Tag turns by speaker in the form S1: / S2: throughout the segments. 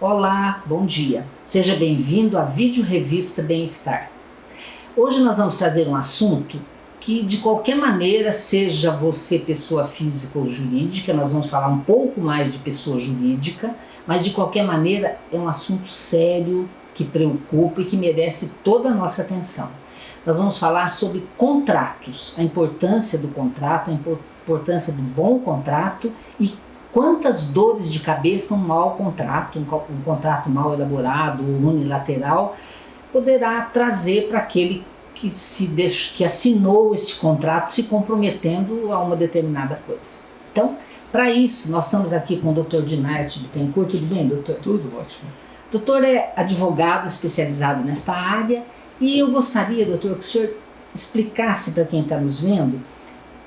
S1: Olá, bom dia. Seja bem-vindo à Vídeo Revista Bem-Estar. Hoje nós vamos trazer um assunto que de qualquer maneira, seja você pessoa física ou jurídica, nós vamos falar um pouco mais de pessoa jurídica, mas de qualquer maneira é um assunto sério, que preocupa e que merece toda a nossa atenção. Nós vamos falar sobre contratos, a importância do contrato, a importância do bom contrato e quantas dores de cabeça um mau contrato, um, contrato mal elaborado, unilateral, poderá trazer para aquele que, se deixou, que assinou este contrato se comprometendo a uma determinada coisa. Então, para isso, nós estamos aqui com o Dr. Dinarte Bittencourt. Tudo bem, doutor?
S2: Tudo ótimo.
S1: Doutor é advogado especializado nesta área e eu gostaria, doutor, que o senhor explicasse para quem está nos vendo,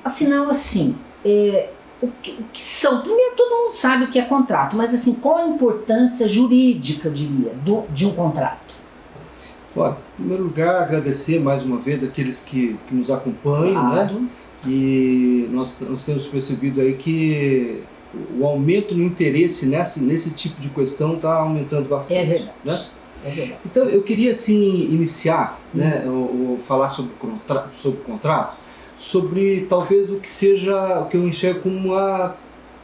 S1: afinal, assim, é, o, que, o, que, são, primeiro todo mundo sabe o que é contrato, mas assim, qual a importância jurídica, diria, do, de um contrato?
S2: Bom, em primeiro lugar, agradecer mais uma vez aqueles que, que nos acompanham, né? claro. né? E nós, nós temos percebido aí que o aumento no interesse nesse, nesse tipo de questão está aumentando bastante.
S1: É verdade.
S2: Né?
S1: É verdade.
S2: Então, eu queria assim iniciar, hum. né, ou, falar sobre, sobre o contrato, sobre talvez o que seja, o que eu enxergo como a,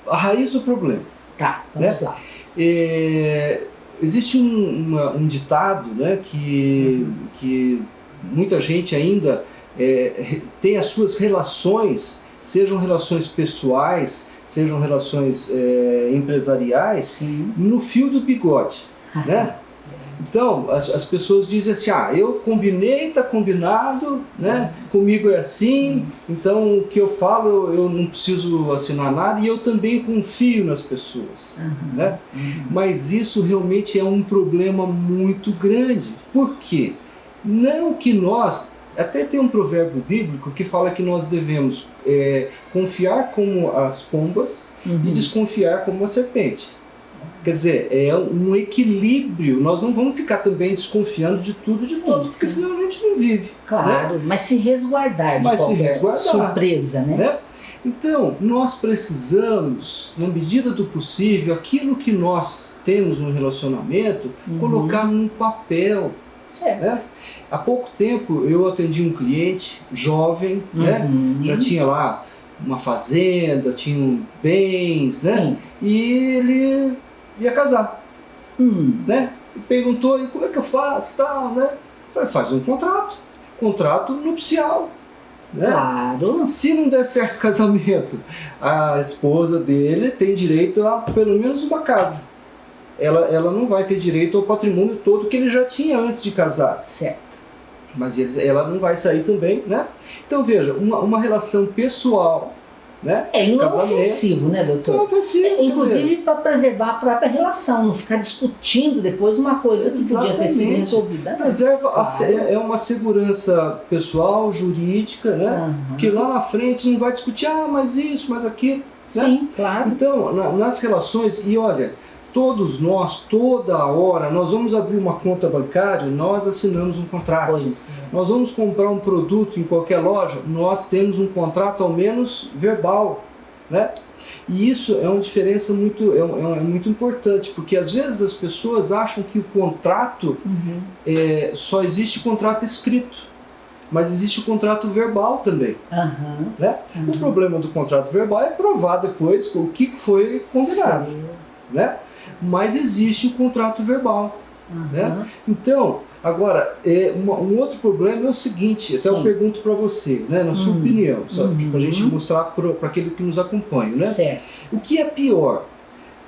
S2: a raiz do problema.
S1: Tá, vamos
S2: né?
S1: lá.
S2: É, existe um, uma, um ditado né, que, uhum. que muita gente ainda é, tem as suas relações, sejam relações pessoais, sejam relações é, empresariais,
S1: Sim.
S2: no fio do bigode. né? Então, as, as, pessoas dizem assim, ah, eu combinei, está combinado, né? comigo é assim, então o que eu falo eu não preciso assinar nada e eu também confio nas pessoas.
S1: Uhum.
S2: Né?
S1: Uhum.
S2: Mas isso realmente é um problema muito grande. Por quê? Não que nós até tem um provérbio bíblico que fala que nós devemos é, confiar como as pombas
S1: uhum.
S2: e desconfiar como a serpente. Quer dizer, é um equilíbrio. Nós não vamos ficar também desconfiando de tudo e de sim, todos, porque senão a gente não vive.
S1: Claro,
S2: né?
S1: mas se resguardar de
S2: mas
S1: qualquer
S2: resguardar,
S1: surpresa, né?
S2: né? Então, nós precisamos, na medida do possível, aquilo que nós temos no relacionamento,
S1: Uhum.
S2: colocar num papel.
S1: Certo.
S2: Né? Há pouco tempo eu atendi um cliente jovem, né?
S1: Uhum.
S2: já tinha lá uma fazenda, tinha bens, né?
S1: Sim.
S2: e ele ia casar.
S1: Hum.
S2: Né? E perguntou, e como é que eu faço? Tal, né? Falei, faz um contrato, contrato nupcial. Né?
S1: Claro.
S2: Se não der certo o casamento, a esposa dele tem direito a pelo menos uma casa. Ela, ela não vai ter direito ao patrimônio todo que ele já tinha antes de casar.
S1: Certo.
S2: Mas ele, ela não vai sair também, né? Então veja, uma, uma relação pessoal, né?
S1: É, não é né, doutor?
S2: Não é
S1: É, inclusive para preservar a própria relação, não ficar discutindo depois uma coisa que podia ter sido
S2: Exatamente.
S1: resolvida.
S2: Preserva a,
S1: claro.
S2: é uma segurança pessoal, jurídica, né?
S1: Aham.
S2: Porque lá na frente não vai discutir, ah, mas isso, mas aquilo. né?
S1: Sim, claro.
S2: Então, na- nas relações, e olha, todos nós, toda hora, nós vamos abrir uma conta bancária, nós assinamos um contrato.
S1: Pois é.
S2: Nós vamos comprar um produto em qualquer loja, nós temos um contrato ao menos verbal, né? E isso é uma diferença muito, é, um- é muito importante, porque às vezes as pessoas acham que o contrato
S1: Uhum.
S2: é, só existe contrato escrito, mas existe o contrato verbal também.
S1: Aham.
S2: Né? O problema do contrato verbal é provar depois o que foi combinado.
S1: Sim.
S2: Né? Mas existe o contrato verbal. Né?
S1: Aham.
S2: Então, agora, é, uma- um outro problema é o seguinte, até eu
S1: Sim.
S2: pergunto para você, né, na sua
S1: Hum.
S2: opinião, para a
S1: Uhum.
S2: gente mostrar para aquele que nos acompanha. Né?
S1: Certo.
S2: O que é pior?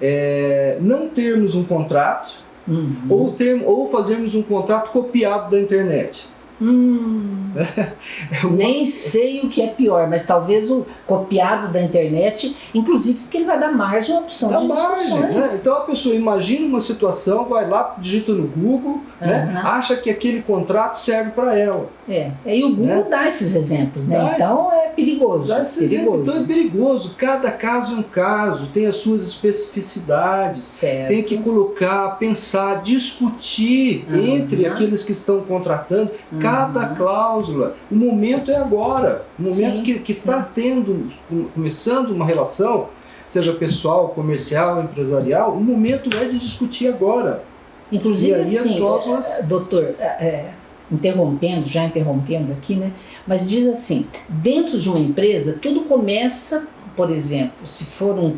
S2: É, não termos um contrato
S1: Uhum.
S2: ou, ter, ou fazermos um contrato copiado da internet.
S1: Hum.
S2: É
S1: Nem sei o que é pior, mas talvez o copiado da internet, inclusive porque ele vai dar margem à opção
S2: Dá
S1: de
S2: margem, né? Então a pessoa imagina uma situação, vai lá, digita no Google, né?
S1: Aham.
S2: acha que aquele contrato serve para ela.
S1: É, e o Google
S2: Né?
S1: dá esses exemplos, né?
S2: Dá
S1: então é perigoso.
S2: Dá esse exemplo.
S1: perigoso.
S2: Então é perigoso, cada caso é um caso, tem as suas especificidades,
S1: Certo.
S2: tem que colocar, pensar, discutir
S1: Aham.
S2: entre aqueles que estão contratando cada
S1: Uhum.
S2: cláusula. O momento é agora, o momento
S1: Sim,
S2: que, está tendo, começando uma relação, seja pessoal, comercial, empresarial, o momento é de discutir agora.
S1: Inclusive, assim, cláusulas... Eh, doutor, é, interrompendo, já interrompendo aqui, né? Mas diz assim, dentro de uma empresa, tudo começa, por exemplo, se for um,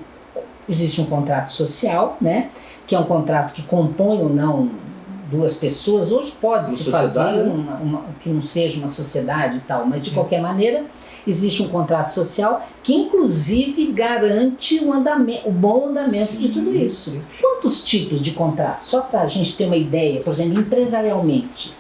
S1: existe um contrato social, né? Que é um contrato que compõe ou não duas pessoas, hoje pode-se fazer uma, uma, que não seja uma sociedade e tal, mas de Sim. qualquer maneira existe um contrato social que inclusive garante o, andamento, o bom andamento Sim. de tudo isso. Quantos tipos de contratos? Só para a gente ter uma ideia, por exemplo, empresarialmente,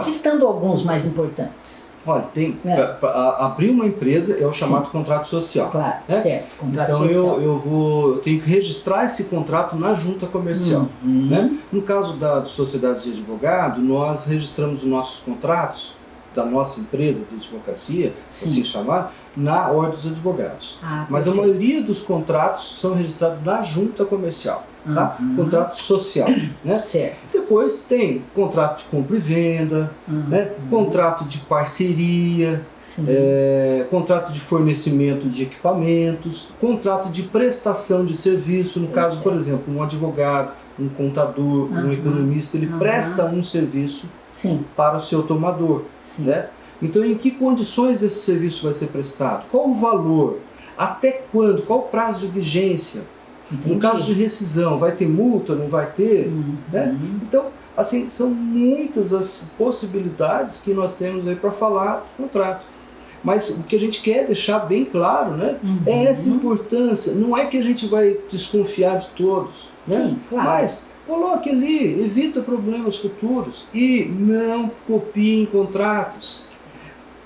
S1: citando alguns mais importantes.
S2: Olha, tem, é. Pra, abrir uma empresa é o chamado Sim. contrato social.
S1: Claro, né? certo.
S2: Contrato então social. Eu, eu, vou, eu tenho que registrar esse contrato na junta comercial. Uhum. Né? No caso da sociedade de advogado, nós registramos os nossos contratos da nossa empresa de advocacia, Sim. assim chamar, na Ordem dos Advogados. Ah, Mas a maioria dos contratos são registrados na junta comercial tá? Uhum. Contrato social, né?
S1: Certo.
S2: Depois tem contrato de compra e venda, uhum. né? contrato de parceria, é, contrato de fornecimento de equipamentos, contrato de prestação de serviço, no caso, por exemplo, um advogado, um contador, uhum. um economista, ele presta um serviço
S1: Sim.
S2: para o seu tomador, Sim. né? Então, em que condições esse serviço vai ser prestado? Qual o valor? Até quando? Qual o prazo de vigência? Entendi. No caso de rescisão, vai ter multa, não vai ter? Uhum. Né? Então, assim, são muitas as possibilidades que nós temos aí para falar do contrato. Mas o que a gente quer deixar bem claro né, uhum. é essa importância. Não é que a gente vai desconfiar de todos. Né?
S1: Sim, claro.
S2: Mas coloque ali, evita problemas futuros e não copiem contratos.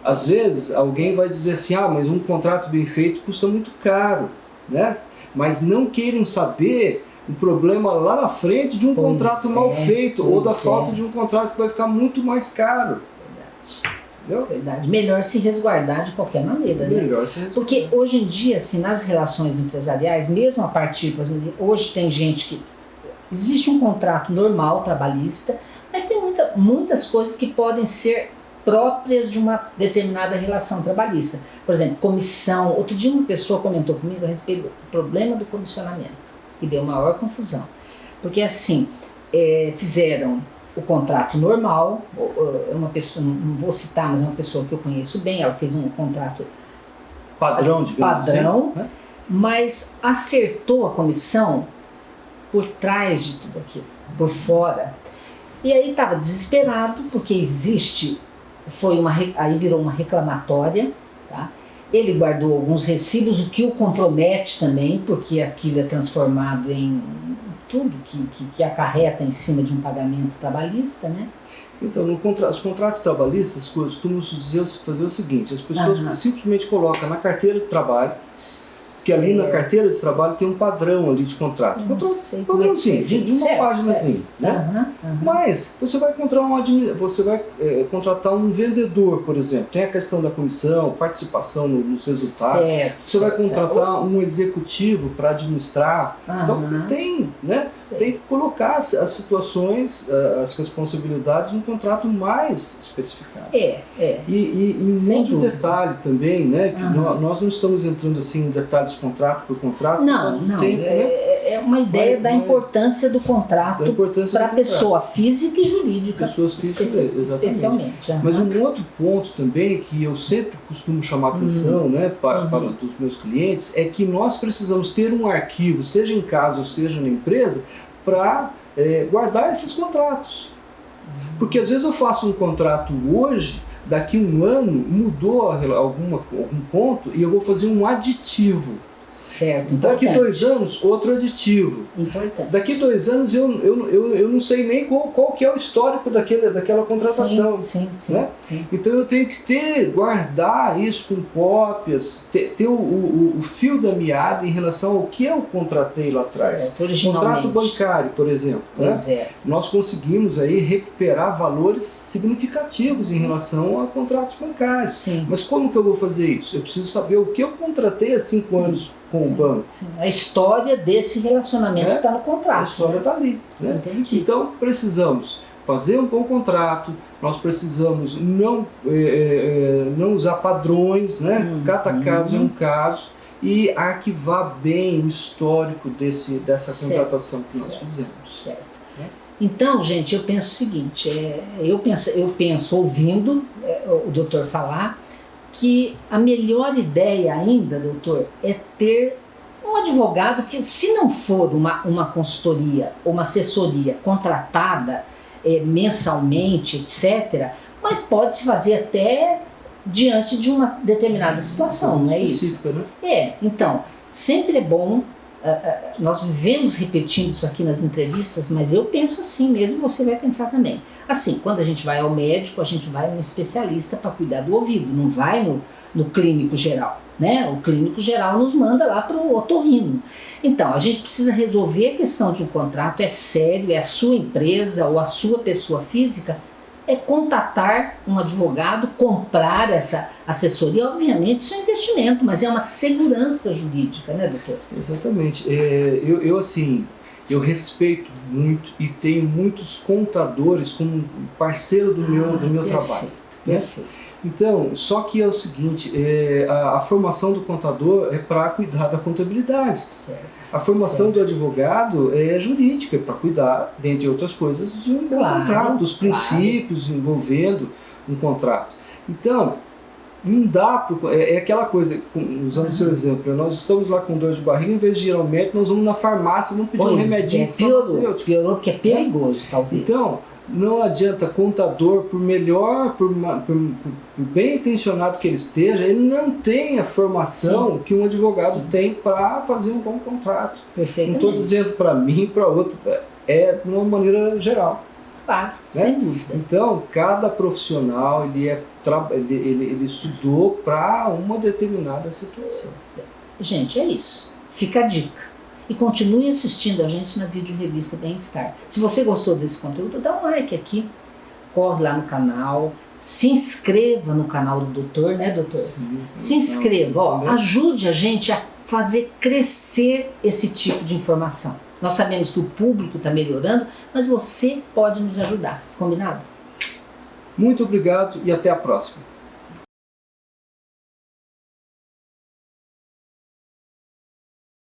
S2: Às vezes alguém vai dizer assim, ah, mas um contrato bem feito custa muito caro. Né? Mas não queiram saber o problema lá na frente de um pois contrato é, mal feito ou da é. falta de um contrato que vai ficar muito mais caro.
S1: Verdade. Verdade. Melhor se resguardar de qualquer maneira.
S2: Né? Melhor né? se
S1: resguardar. Porque hoje em dia, assim, nas relações empresariais, mesmo a partir, hoje tem gente que. Existe um contrato normal trabalhista, mas tem muita, muitas coisas que podem ser próprias de uma determinada relação trabalhista. Por exemplo, comissão. Outro dia uma pessoa comentou comigo a respeito do problema do comissionamento, que deu maior confusão. Porque assim, é, fizeram o contrato normal, é uma pessoa, não vou citar, mas é uma pessoa que eu conheço bem, ela fez um contrato
S2: padrão,
S1: padrão assim, né? mas acertou a comissão por trás de tudo aquilo, por fora. E aí estava desesperado, porque existe foi uma, aí virou uma reclamatória, tá? Ele guardou alguns recibos, o que o compromete também, porque aquilo é transformado em tudo que, que, que acarreta em cima de um pagamento trabalhista, né?
S2: Então, contra, os contratos trabalhistas costumam dizer, fazer o seguinte, as pessoas uhum. simplesmente colocam na carteira de trabalho que ali na carteira de trabalho tem um padrão ali de contrato. Não sei padrãozinho, é de, de uma certo, páginazinha. Né? Uhum, uhum. Mas você vai encontrar um você vai é, contratar um vendedor, por exemplo. Tem a questão da comissão, participação no, nos resultados. Certo, você vai contratar certo. um executivo para administrar. Uhum. Então tem, né? Tem que colocar as, as situações, eh, as responsabilidades no contrato mais especificado.
S1: É, é.
S2: E, e, e outro dúvida. detalhe também, né? Que nós, nós não estamos entrando assim em detalhes contrato por contrato?
S1: Não, não. Tempo, é, né? é uma ideia da importância do contrato para a pessoa física e jurídica.
S2: Pessoas físicas, especi
S1: especialmente.
S2: Uhum. Mas um outro ponto também que eu sempre costumo chamar atenção uhum. né, para, uhum. para os meus clientes é que nós precisamos ter um arquivo, seja em casa ou seja na empresa, para é, guardar esses contratos. Uhum. Porque às vezes eu faço um contrato hoje daqui um ano mudou alguma, algum ponto e eu vou fazer um aditivo.
S1: Certo,
S2: Daqui dois anos, outro aditivo.
S1: Importante.
S2: Daqui dois anos, eu, eu, eu, eu não sei nem qual, qual que é o histórico daquele, daquela contratação.
S1: Sim, sim,
S2: né?
S1: sim,
S2: Então eu tenho que ter, guardar isso com cópias, ter, ter o, o, o, fio da meada em relação ao que eu contratei lá atrás.
S1: Certo,
S2: Contrato bancário, por exemplo.
S1: Né?
S2: É. Nós conseguimos aí recuperar valores significativos em relação a contratos bancários.
S1: Sim.
S2: Mas como que eu vou fazer isso? Eu preciso saber o que eu contratei há cinco sim. anos com sim, o banco. Sim.
S1: A história desse relacionamento está é? no contrato. A
S2: história está ali. Né?
S1: Entendi.
S2: Então precisamos fazer um bom contrato, nós precisamos não, é, não usar padrões, né? Uhum. cada caso é um caso, e arquivar bem o histórico desse, dessa
S1: Certo,
S2: contratação que nós
S1: certo.
S2: fizemos.
S1: Certo.
S2: Né?
S1: Então, gente, eu penso o seguinte, é, eu, penso, eu penso, ouvindo é, o doutor falar, que a melhor ideia ainda, doutor, é ter um advogado que, se não for uma, uma consultoria ou uma assessoria contratada é, mensalmente, etc., mas pode-se fazer até diante de uma determinada situação, não é isso?
S2: Né?
S1: É, então, sempre é bom, nós vivemos repetindo isso aqui nas entrevistas, mas eu penso assim mesmo, você vai pensar também. Assim, quando a gente vai ao médico, a gente vai no especialista para cuidar do ouvido, não vai no, no clínico geral. Né? O clínico geral nos manda lá para o otorrino. Então, a gente precisa resolver a questão de um contrato, é sério, é a sua empresa ou a sua pessoa física, é contatar um advogado, comprar essa assessoria. Obviamente, isso é um investimento, mas é uma segurança jurídica, né, doutor?
S2: Exatamente. É, eu, eu, assim, eu respeito muito e tenho muitos contadores como parceiro do meu, do meu
S1: Ah, Perfeito,
S2: trabalho. né?
S1: Perfeito.
S2: Então, só que é o seguinte, é, a, a formação do contador é para cuidar da contabilidade.
S1: Certo.
S2: A formação
S1: Certo.
S2: do advogado é jurídica, é para cuidar, dentre outras coisas, de um
S1: Claro,
S2: contrato, dos
S1: claro.
S2: princípios envolvendo um contrato. Então, não dá, por- é, é aquela coisa, usando o seu exemplo, nós estamos lá com dor de barriga, em vez de ir ao médico, nós vamos na farmácia e vamos pedir um
S1: Pois
S2: remedinho
S1: é,
S2: pro
S1: piorou, piorou porque é perigoso, talvez.
S2: Então, não adianta contador, por melhor, por, por- por bem intencionado que ele esteja, ele não tem a formação que um advogado
S1: Sim.
S2: tem para fazer um bom contrato. Não estou dizendo para mim para outro, é de uma maneira geral.
S1: Claro,
S2: né?
S1: sem dúvida.
S2: Então, cada profissional ele, é, ele, ele, ele estudou para uma determinada situação.
S1: Gente, é isso. Fica a dica. E continue assistindo a gente na vídeo revista Bem-Estar. Se você gostou desse conteúdo, dá um like aqui. Corre lá no canal. Se inscreva no canal do doutor, né, doutor? Se inscreva, ó, ajude a gente a fazer crescer esse tipo de informação. Nós sabemos que o público está melhorando, mas você pode nos ajudar. Combinado?
S2: Muito obrigado e até a próxima.